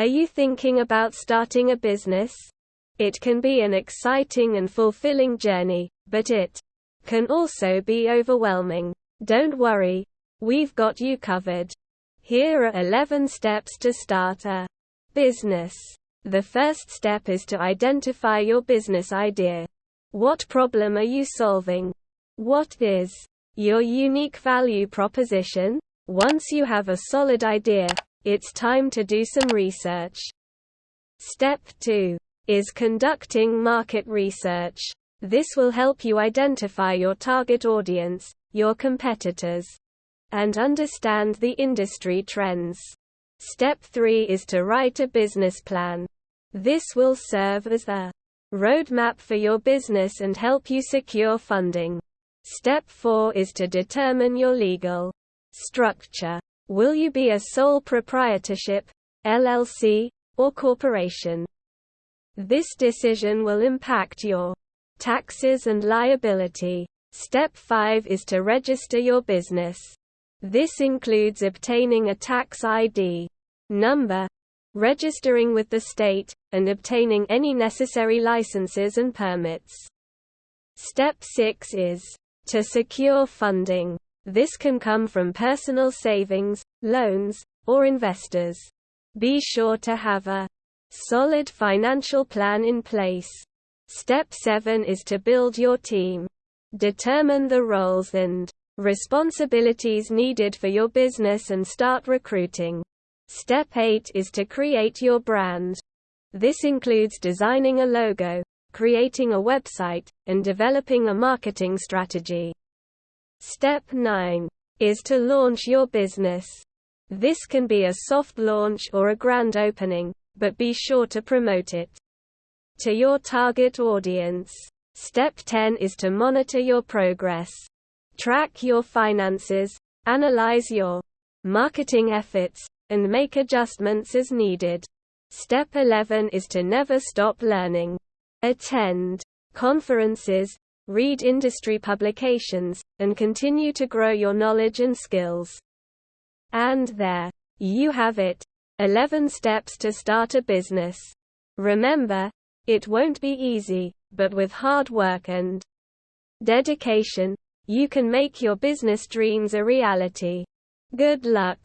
Are you thinking about starting a business? It can be an exciting and fulfilling journey, but it can also be overwhelming. Don't worry, we've got you covered. Here are 11 steps to start a business. The first step is to identify your business idea. What problem are you solving? What is your unique value proposition? Once you have a solid idea, it's time to do some research. Step 2 is conducting market research. This will help you identify your target audience, your competitors, and understand the industry trends. Step 3 is to write a business plan. This will serve as a roadmap for your business and help you secure funding. Step 4 is to determine your legal structure. Will you be a sole proprietorship, LLC, or corporation? This decision will impact your taxes and liability. Step 5 is to register your business. This includes obtaining a tax ID number, registering with the state, and obtaining any necessary licenses and permits. Step 6 is to secure funding. This can come from personal savings, loans, or investors. Be sure to have a solid financial plan in place. Step 7 is to build your team. Determine the roles and responsibilities needed for your business and start recruiting. Step 8 is to create your brand. This includes designing a logo, creating a website, and developing a marketing strategy. Step 9 is to launch your business. This can be a soft launch or a grand opening, but be sure to promote it to your target audience. Step 10 is to monitor your progress. Track your finances, analyze your marketing efforts, and make adjustments as needed. Step 11 is to never stop learning. Attend conferences, read industry publications, and continue to grow your knowledge and skills. And there you have it 11 steps to start a business. Remember, it won't be easy, but with hard work and dedication, you can make your business dreams a reality. Good luck.